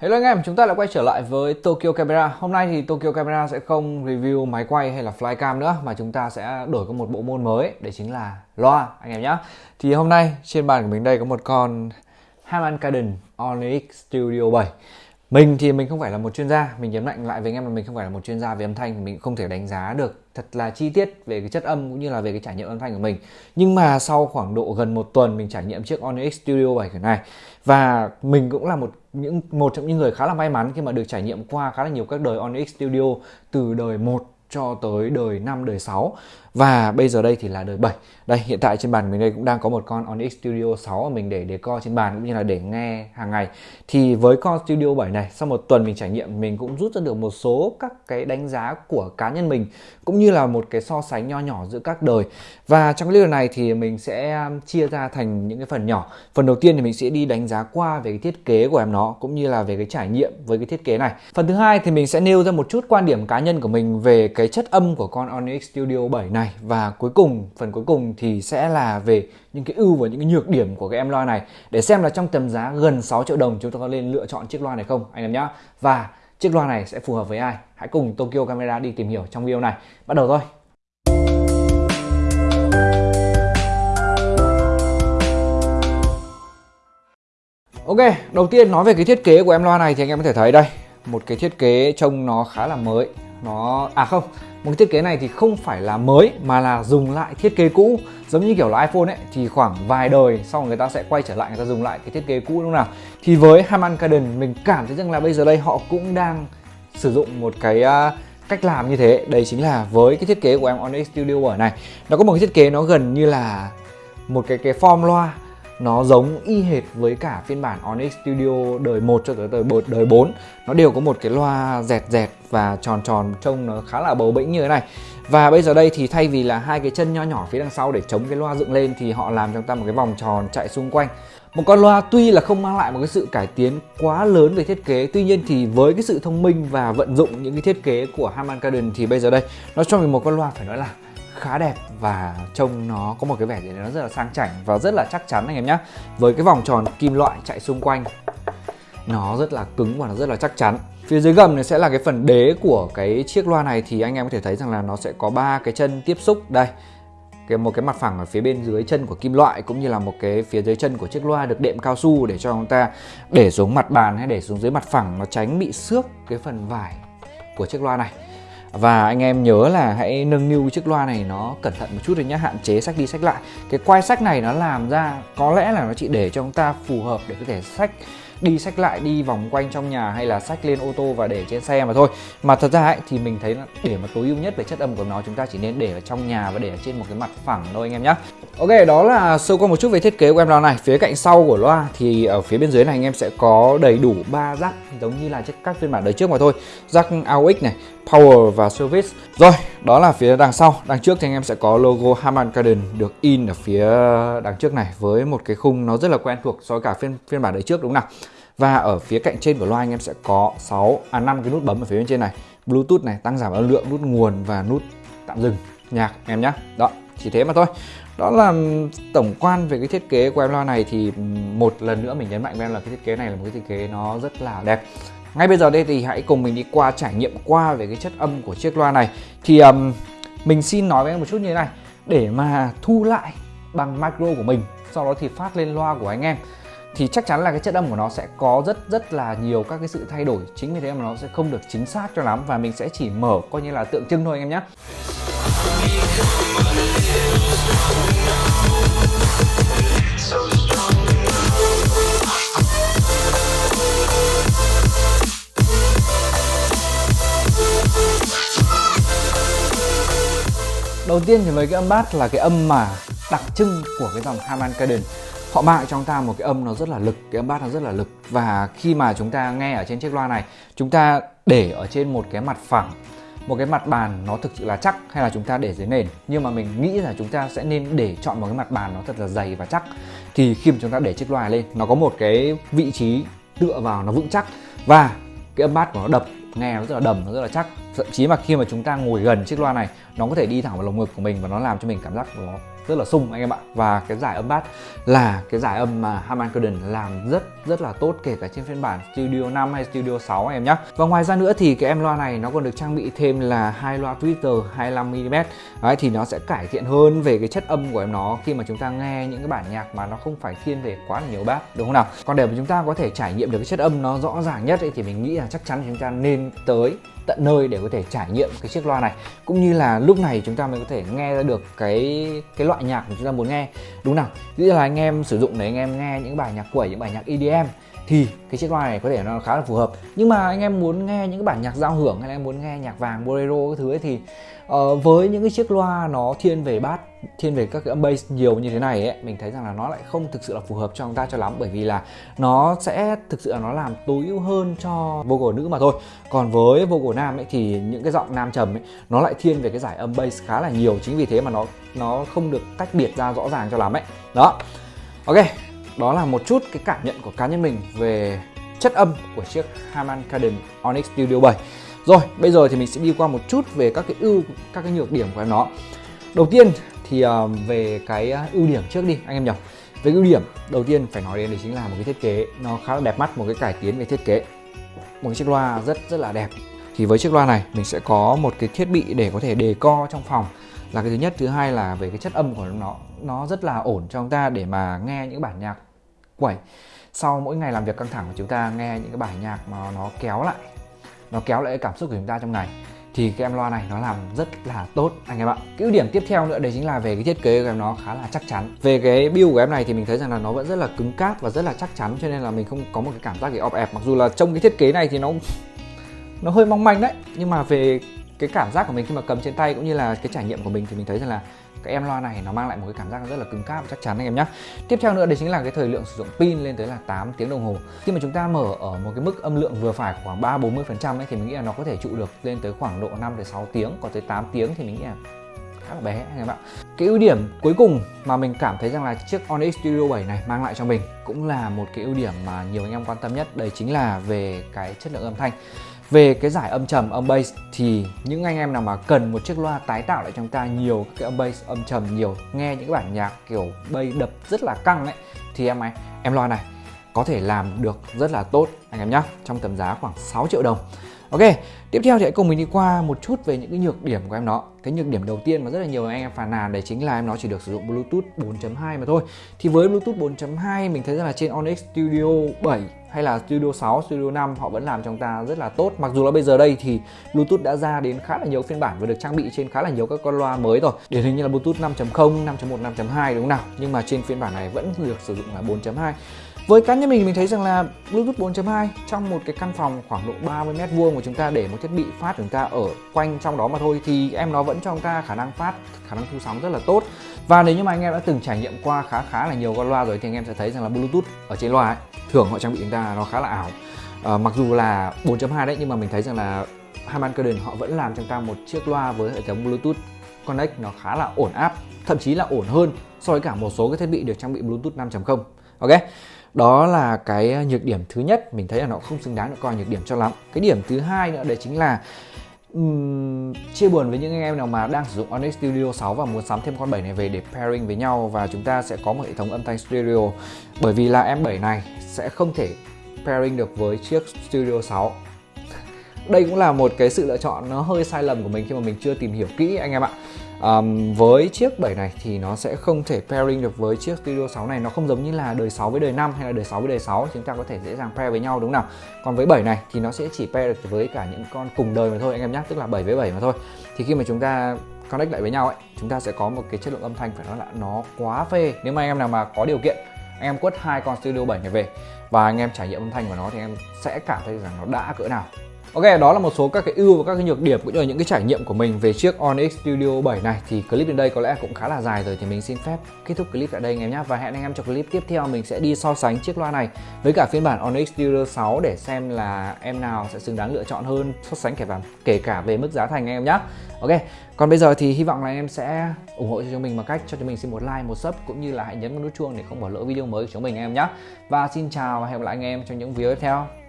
Hello anh em, chúng ta lại quay trở lại với Tokyo Camera. Hôm nay thì Tokyo Camera sẽ không review máy quay hay là flycam nữa Mà chúng ta sẽ đổi có một bộ môn mới Đấy chính là loa anh em nhé Thì hôm nay trên bàn của mình đây có một con Harman Kardon Onyx Studio 7 mình thì mình không phải là một chuyên gia, mình nhấn mạnh lại với anh em là mình không phải là một chuyên gia về âm thanh, mình không thể đánh giá được thật là chi tiết về cái chất âm cũng như là về cái trải nghiệm âm thanh của mình. Nhưng mà sau khoảng độ gần một tuần mình trải nghiệm chiếc Onyx Studio 7 này. Và mình cũng là một những, một trong những người khá là may mắn khi mà được trải nghiệm qua khá là nhiều các đời Onyx Studio từ đời 1 cho tới đời 5, đời 6 và bây giờ đây thì là đời 7 Đây hiện tại trên bàn mình đây cũng đang có một con Onyx Studio 6 mà mình để để co trên bàn cũng như là để nghe hàng ngày. Thì với con Studio 7 này sau một tuần mình trải nghiệm mình cũng rút ra được một số các cái đánh giá của cá nhân mình Cũng như là một cái so sánh nho nhỏ giữa các đời. Và trong cái video này thì mình sẽ um, chia ra thành những cái phần nhỏ. Phần đầu tiên thì mình sẽ đi đánh giá qua về cái thiết kế của em nó cũng như là về cái trải nghiệm với cái thiết kế này. Phần thứ hai thì mình sẽ nêu ra một chút quan điểm cá nhân của mình về cái cái chất âm của con Onyx Studio 7 này. Và cuối cùng phần cuối cùng thì sẽ là về những cái ưu và những cái nhược điểm của cái em loa này. Để xem là trong tầm giá gần 6 triệu đồng chúng ta có nên lựa chọn chiếc loa này không anh em nhé và chiếc loa này sẽ phù hợp với ai? Hãy cùng Tokyo Camera đi tìm hiểu trong video này. Bắt đầu thôi. Ok, đầu tiên nói về cái thiết kế của em loa này thì anh em có thể thấy đây. Một cái thiết kế trông nó khá là mới. Nó... À không, một cái thiết kế này thì không phải là mới mà là dùng lại thiết kế cũ. Giống như kiểu là iPhone ấy thì khoảng vài đời sau người ta sẽ quay trở lại người ta dùng lại cái thiết kế cũ lúc nào? Thì với Harman Kardon mình cảm thấy rằng là bây giờ đây họ cũng đang sử dụng một cái uh, cách làm như thế. Đây chính là với cái thiết kế của em Onyx Studio ở này. Nó có một cái thiết kế nó gần như là một cái cái form loa nó giống y hệt với cả phiên bản Onyx Studio đời 1 cho tới đời đời 4 nó đều có một cái loa dẹt dẹt và tròn tròn trông nó khá là bầu bĩnh như thế này. Và bây giờ đây thì thay vì là hai cái chân nho nhỏ phía đằng sau để chống cái loa dựng lên thì họ làm cho ta một cái vòng tròn chạy xung quanh. Một con loa tuy là không mang lại một cái sự cải tiến quá lớn về thiết kế, Tuy nhiên thì với cái sự thông minh và vận dụng những cái thiết kế của Harman Kardon thì bây giờ đây, Nó cho mình một con loa phải nói là khá đẹp và trông nó có một cái vẻ gì nó rất là sang chảnh và rất là chắc chắn anh em nhé với cái vòng tròn kim loại chạy xung quanh, nó rất là cứng và nó rất là chắc chắn. Phía dưới gầm này sẽ là cái phần đế của cái chiếc loa này thì anh em có thể thấy rằng là nó sẽ có ba cái chân tiếp xúc. Đây, cái một cái mặt phẳng ở phía bên dưới chân của kim loại cũng như là một cái phía dưới chân của chiếc loa được đệm cao su để cho chúng ta để xuống mặt bàn hay để xuống dưới mặt phẳng nó tránh bị xước cái phần vải của chiếc loa này và anh em nhớ là hãy nâng niu chiếc loa này nó cẩn thận một chút rồi nhé hạn chế sách đi sách lại. Cái quai sách này nó làm ra, có lẽ là nó chỉ để cho chúng ta phù hợp để có thể sách đi sách lại đi vòng quanh trong nhà hay là sách lên ô tô và để trên xe mà thôi. Mà thật ra ấy, thì mình thấy là để mà tối ưu nhất về chất âm của nó chúng ta chỉ nên để ở trong nhà và để ở trên một cái mặt phẳng thôi anh em nhé ok đó là sơ qua một chút về thiết kế của em loa này. Phía cạnh sau của loa thì ở phía bên dưới này anh em sẽ có đầy đủ ba rắc giống như là các phiên bản đời trước mà thôi. Rắc AUX này Power và Service. Rồi, đó là phía đằng sau. Đằng trước thì anh em sẽ có logo Harman Kardon được in ở phía đằng trước này Với một cái khung nó rất là quen thuộc so với cả phiên phiên bản đời trước đúng không nào? Và ở phía cạnh trên của loa anh em sẽ có 6, à 5 cái nút bấm ở phía bên trên này. Bluetooth này, tăng giảm âm lượng, nút nguồn và nút tạm dừng nhạc em nhé Đó, chỉ thế mà thôi. Đó là tổng quan về cái thiết kế của em loa này thì một lần nữa mình nhấn mạnh với em là cái thiết kế này là một cái thiết kế nó rất là đẹp ngay bây giờ đây thì hãy cùng mình đi qua trải nghiệm qua về cái chất âm của chiếc loa này. Thì um, mình xin nói với em một chút như thế này. Để mà thu lại bằng micro của mình Sau đó thì phát lên loa của anh em thì chắc chắn là cái chất âm của nó sẽ có rất rất là nhiều các cái sự thay đổi. Chính vì thế mà nó sẽ không được chính xác cho lắm và mình sẽ chỉ mở coi như là tượng trưng thôi anh em nhé. Đầu tiên thì với cái âm bass là cái âm mà đặc trưng của cái dòng Harman Kardon Họ mang cho chúng ta một cái âm nó rất là lực, cái âm bass nó rất là lực. Và khi mà chúng ta nghe ở trên chiếc loa này Chúng ta để ở trên một cái mặt phẳng một cái mặt bàn nó thực sự là chắc hay là chúng ta để dưới nền. Nhưng mà mình nghĩ là chúng ta sẽ nên để chọn một cái mặt bàn nó thật là dày và chắc. Thì khi mà chúng ta để chiếc loa lên nó có một cái vị trí tựa vào nó vững chắc. Và cái âm bass của nó đập nghe nó rất là đầm nó rất là chắc thậm chí mà khi mà chúng ta ngồi gần chiếc loa này nó có thể đi thẳng vào lồng ngực của mình và nó làm cho mình cảm giác nó rất là sung anh em ạ. Và cái giải âm bass là cái giải âm mà Harman Kardon làm rất rất là tốt kể cả trên phiên bản Studio 5 hay Studio 6 em nhé và ngoài ra nữa thì cái em loa này nó còn được trang bị thêm là hai loa tweeter 25mm Đấy, thì nó sẽ cải thiện hơn về cái chất âm của em nó khi mà chúng ta nghe những cái bản nhạc mà nó không phải thiên về quá là nhiều bass đúng không nào? Còn để mà chúng ta có thể trải nghiệm được cái chất âm nó rõ ràng nhất ấy, thì mình nghĩ là chắc chắn chúng ta nên tới tận nơi để có thể trải nghiệm cái chiếc loa này. Cũng như là lúc này chúng ta mới có thể nghe ra được cái cái loại nhạc mà chúng ta muốn nghe. Đúng nào? Ví dụ là anh em sử dụng để anh em nghe những bài nhạc quẩy, những bài nhạc EDM thì cái chiếc loa này có thể nó khá là phù hợp. Nhưng mà anh em muốn nghe những cái bản nhạc giao hưởng hay là em muốn nghe nhạc vàng bolero cái thứ ấy thì uh, với những cái chiếc loa nó thiên về bass thiên về các cái âm bass nhiều như thế này ấy mình thấy rằng là nó lại không thực sự là phù hợp cho chúng ta cho lắm. Bởi vì là nó sẽ thực sự là nó làm tối ưu hơn cho vocal nữ mà thôi. Còn với vocal nam ấy thì những cái giọng nam trầm ấy nó lại thiên về cái giải âm bass khá là nhiều. Chính vì thế mà nó nó không được tách biệt ra rõ ràng cho lắm ấy. Đó. Ok đó là một chút cái cảm nhận của cá nhân mình về chất âm của chiếc Harman Kardon Onyx Studio 7 rồi bây giờ thì mình sẽ đi qua một chút về các cái ưu các cái nhược điểm của nó. Đầu tiên thì uh, về cái ờ, ưu điểm trước đi anh em nhỉ. Về ưu điểm đầu tiên phải nói đến đấy chính là một cái thiết kế nó khá là đẹp mắt một cái cải tiến về thiết kế. Một cái chiếc loa rất rất là đẹp. Thì với chiếc loa này mình sẽ có một cái thiết bị để có thể đề co trong phòng. Là cái thứ nhất thứ hai là về cái chất âm của nó nó rất là ổn cho chúng ta để mà nghe những bản nhạc quẩy. Sau mỗi ngày làm việc căng thẳng của chúng ta nghe những cái bài nhạc mà nó kéo lại, nó kéo lại cái cảm xúc của chúng ta trong ngày, thì cái em loa này nó làm rất là tốt, anh em ạ. Cái ưu điểm tiếp theo nữa, đấy chính là về cái thiết kế của em nó khá là chắc chắn. Về cái build của em này thì mình thấy rằng là nó vẫn rất là cứng cáp và rất là chắc chắn, cho nên là mình không có một cái cảm giác gì ọp ẹp. Mặc dù là trong cái thiết kế này thì nó nó hơi mong manh đấy, nhưng mà về cái cảm giác của mình khi mà cầm trên tay cũng như là cái trải nghiệm của mình thì mình thấy rằng là cái em loa này nó mang lại một cái cảm giác rất là cứng cáp và chắc chắn anh em nhé. Tiếp theo nữa đấy chính là cái thời lượng sử dụng pin lên tới là 8 tiếng đồng hồ. Khi mà chúng ta mở ở một cái mức âm lượng vừa phải khoảng 3 40 phần trăm ấy, thì mình nghĩ là nó có thể trụ được lên tới khoảng độ 5 tới 6 tiếng. Còn tới 8 tiếng thì mình nghĩ là khá là bé anh em ạ. Cái ưu điểm cuối cùng mà mình cảm thấy rằng là chiếc Onyx Studio 7 này mang lại cho mình cũng là một cái ưu điểm mà nhiều anh em quan tâm nhất. Đây chính là về cái chất lượng âm thanh về cái giải âm trầm âm bass thì những anh em nào mà cần một chiếc loa tái tạo lại cho chúng ta nhiều cái âm bass âm trầm nhiều nghe những cái bản nhạc kiểu bass đập rất là căng ấy thì em này em loa này có thể làm được rất là tốt anh em nhé trong tầm giá khoảng 6 triệu đồng. Ok, tiếp theo thì hãy cùng mình đi qua một chút về những cái nhược điểm của em nó Cái nhược điểm đầu tiên mà rất là nhiều anh em phàn nàn đấy chính là em nó chỉ được sử dụng Bluetooth 4.2 mà thôi. Thì với Bluetooth 4.2 mình thấy rằng là trên Onyx Studio 7 hay là Studio 6, Studio 5 họ vẫn làm cho chúng ta rất là tốt. Mặc dù là bây giờ đây thì Bluetooth đã ra đến khá là nhiều phiên bản và được trang bị trên khá là nhiều các con loa mới rồi. Điển hình như là Bluetooth 5.0, 5.1, 5.2 đúng không nào? Nhưng mà trên phiên bản này vẫn được sử dụng là 4.2 với cá nhân mình mình thấy rằng là Bluetooth 4.2 trong một cái căn phòng khoảng độ 30 mét vuông của chúng ta để một thiết bị phát của chúng ta ở quanh trong đó mà thôi thì em nó vẫn cho chúng ta khả năng phát, khả năng thu sóng rất là tốt. Và nếu như mà anh em đã từng trải nghiệm qua khá khá là nhiều con loa rồi thì anh em sẽ thấy rằng là Bluetooth ở trên loa ấy, thường họ trang bị chúng ta nó khá là ảo. À, mặc dù là 4.2 đấy nhưng mà mình thấy rằng là Harman Kardon họ vẫn làm cho chúng ta một chiếc loa với hệ thống Bluetooth Connect nó khá là ổn áp, thậm chí là ổn hơn so với cả một số cái thiết bị được trang bị Bluetooth 5.0. Ok đó là cái ờ, nhược điểm thứ nhất. Mình thấy là nó không xứng đáng được coi nhược điểm cho lắm. Cái điểm thứ hai nữa đấy chính là um, chia buồn với những anh em nào mà đang sử dụng Onyx Studio 6 và muốn sắm thêm con 7 này về để pairing với nhau. Và chúng ta sẽ có một hệ thống âm thanh stereo bởi vì là em 7 này sẽ không thể pairing được với chiếc Studio 6 đây cũng là một cái sự lựa chọn nó hơi sai lầm của mình khi mà mình chưa tìm hiểu kỹ anh em ạ um, với chiếc 7 này thì nó sẽ không thể pairing được với chiếc Studio 6 này. Nó không giống như là đời 6 với đời 5 hay là đời 6 với đời 6 chúng ta có thể dễ dàng pair với nhau đúng không nào? Còn với 7 này thì nó sẽ chỉ pair được với cả những con cùng đời mà thôi anh em nhé. Tức là 7 với 7 mà thôi. Thì khi mà chúng ta connect lại với nhau ấy chúng ta sẽ có một cái chất lượng âm thanh phải nói là nó quá phê. Nếu mà anh em nào mà có điều kiện anh em quất hai con Studio 7 này về và anh em trải nghiệm âm thanh của nó thì em sẽ cảm thấy rằng nó đã cỡ nào. Ok, đó là một số các cái ưu và các cái nhược điểm cũng như là những cái trải nghiệm của mình về chiếc Onyx Studio 7 này thì clip đến đây có lẽ cũng khá là dài rồi thì mình xin phép kết thúc clip tại đây anh em nhé và hẹn anh em trong clip tiếp theo mình sẽ đi so sánh chiếc loa này với cả phiên bản Onyx Studio 6 để xem là em nào sẽ xứng đáng lựa chọn hơn so sánh kể cả kể cả về mức giá thành anh em nhé. Ok, còn bây giờ thì hy vọng là anh em sẽ ủng hộ cho chúng mình bằng cách cho chúng mình xin một like, một sub cũng như là hãy nhấn vào nút chuông để không bỏ lỡ video mới của chúng mình anh em nhé. Và xin chào và hẹn gặp lại anh em trong những video tiếp theo.